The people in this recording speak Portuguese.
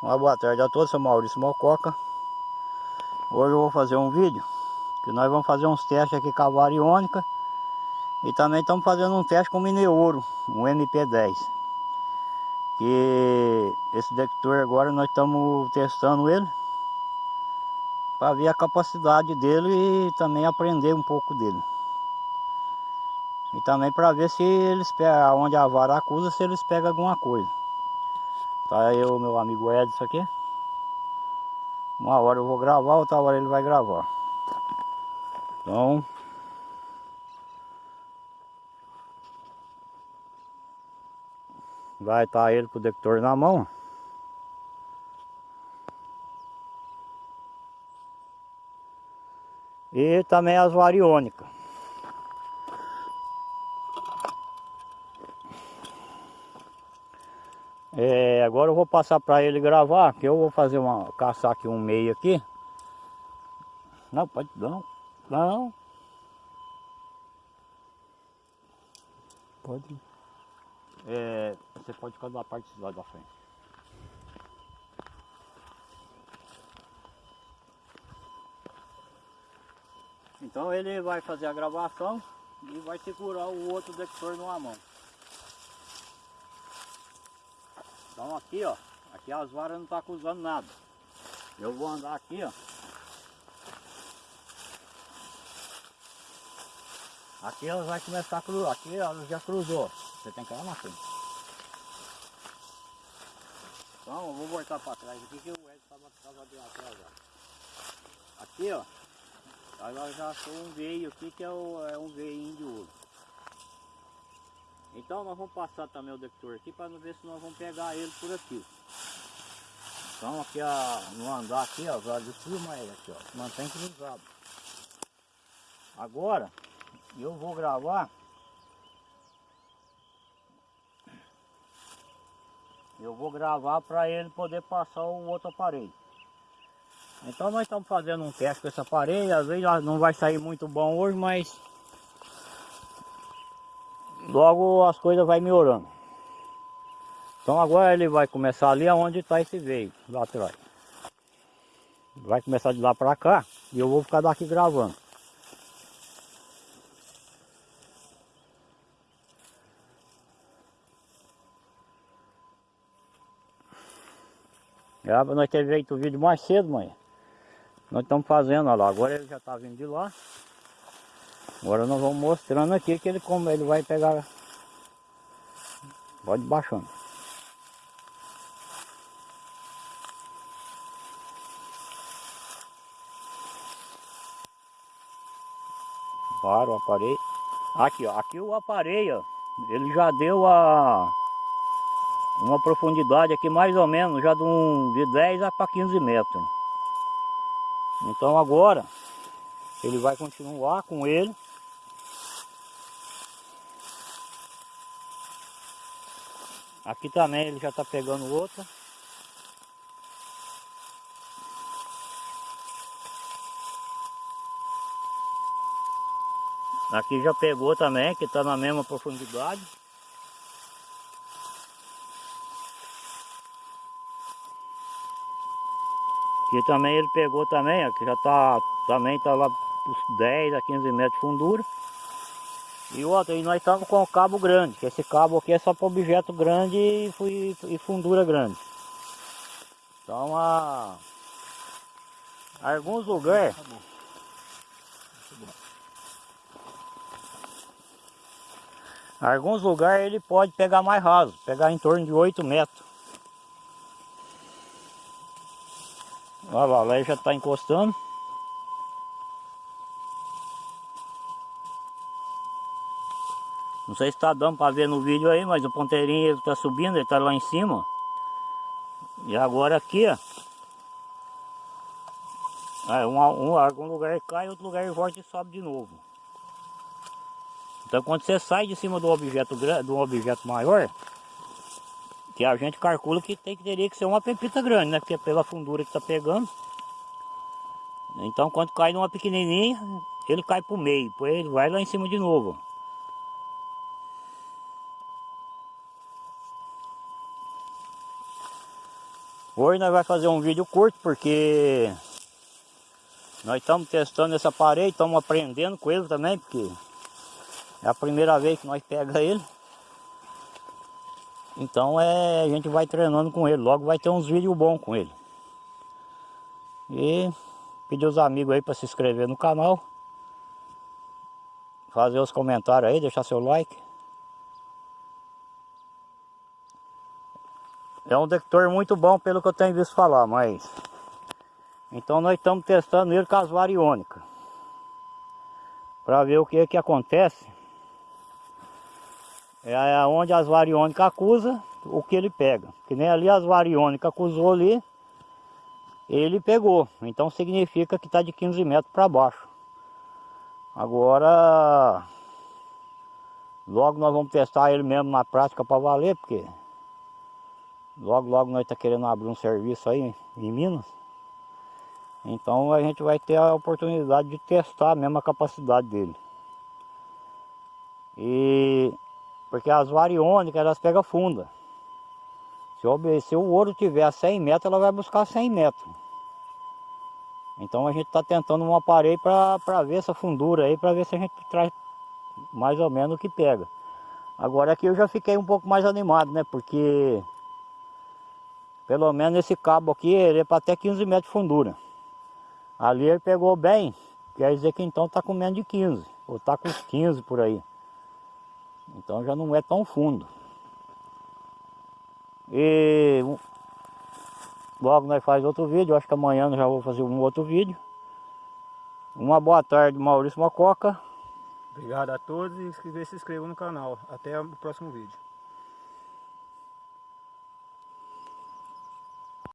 Uma boa tarde a todos, sou Maurício Mococa. Hoje eu vou fazer um vídeo Que nós vamos fazer uns testes aqui com a variônica E também estamos fazendo um teste com o Mineouro Um MP10 Que esse detector agora nós estamos testando ele Para ver a capacidade dele e também aprender um pouco dele. E também para ver se eles pegam, onde a vara acusa, se eles pegam alguma coisa Tá o meu amigo Edson aqui. Uma hora eu vou gravar, outra hora ele vai gravar. Então... Vai estar tá ele com o detector na mão. E também as variônicas. É, agora eu vou passar para ele gravar, que eu vou fazer uma caçar aqui um meio aqui. Não, pode não. Não. Pode. É, você pode ficar da parte lá da frente. Então ele vai fazer a gravação e vai segurar o outro detector numa mão. Então aqui ó, aqui as varas não tá acusando nada. Eu vou andar aqui ó. Aqui ela vai começar a cruzar, aqui ela já cruzou. Você tem que ir lá na frente. Então eu vou voltar para trás aqui que o Ed estava tava de atrasado. Aqui ó, ela já achou um veio aqui que é, o, é um veinho de ouro. Então nós vamos passar também o detector aqui para ver se nós vamos pegar ele por aqui. Então aqui no andar aqui, ó, de cima é aqui, ó, mantém cruzado. Agora eu vou gravar. Eu vou gravar para ele poder passar o outro aparelho. Então nós estamos fazendo um teste com esse aparelho, às vezes não vai sair muito bom hoje, mas logo as coisas vai melhorando. Então agora ele vai começar ali onde está esse veio, lá atrás. Vai começar de lá para cá e eu vou ficar daqui gravando. Grava, nós teve feito o vídeo mais cedo, mãe. Nós estamos fazendo, olha lá. Agora ele já está vindo de lá. Agora nós vamos mostrando aqui que ele como ele vai pegar. Pode baixando. Para o aparelho. Aqui, ó. Aqui o aparelho, ele já deu a uma profundidade aqui mais ou menos, já de, um, de 10 a para 15 metros. Então agora ele vai continuar com ele Aqui também ele já está pegando outra. Aqui já pegou também, que está na mesma profundidade. Aqui também ele pegou também, aqui já está, também está lá uns 10 a 15 metros de fundura. E outra, e nós estamos com o cabo grande, que esse cabo aqui é só para objeto grande e, e fundura grande. Então, a, alguns lugares... Alguns lugares ele pode pegar mais raso, pegar em torno de 8 metros. Olha lá, lá ele já está encostando. Não sei se está dando para ver no vídeo aí, mas o ponteirinho está subindo, ele está lá em cima. E agora aqui, ó. É, um, um, algum lugar cai, outro lugar volta e sobe de novo. Então quando você sai de cima do objeto do objeto maior, que a gente calcula que tem que teria que ser uma pepita grande, né? Porque é pela fundura que está pegando. Então quando cai numa pequenininha, ele cai para o meio, depois ele vai lá em cima de novo. Hoje nós vamos fazer um vídeo curto porque nós estamos testando esse aparelho, estamos aprendendo com ele também, porque é a primeira vez que nós pega ele. Então é, a gente vai treinando com ele, logo vai ter uns vídeos bons com ele. E pedir os amigos aí para se inscrever no canal. Fazer os comentários aí, deixar seu like. É um detector muito bom pelo que eu tenho visto falar, mas... Então nós estamos testando ele com as variônicas. Para ver o que que acontece. É onde as variônicas acusam, o que ele pega. Que nem ali as variônicas acusou ali, ele pegou. Então significa que está de 15 metros para baixo. Agora, logo nós vamos testar ele mesmo na prática para valer, porque Logo, logo nós está querendo abrir um serviço aí em Minas. Então a gente vai ter a oportunidade de testar a capacidade dele. E porque as variônicas elas pegam funda. Se se o ouro tiver a 100 metros, ela vai buscar 100 metros. Então a gente está tentando um aparelho para ver essa fundura aí, para ver se a gente traz mais ou menos o que pega. Agora aqui eu já fiquei um pouco mais animado, né? Porque pelo menos esse cabo aqui, ele é para até 15 metros de fundura. Ali ele pegou bem, quer dizer que então está com menos de 15, ou está com 15 por aí. Então já não é tão fundo. E logo nós faz outro vídeo, acho que amanhã eu já vou fazer um outro vídeo. Uma boa tarde, Maurício Mococa. Obrigado a todos e se inscrevam no canal. Até o próximo vídeo.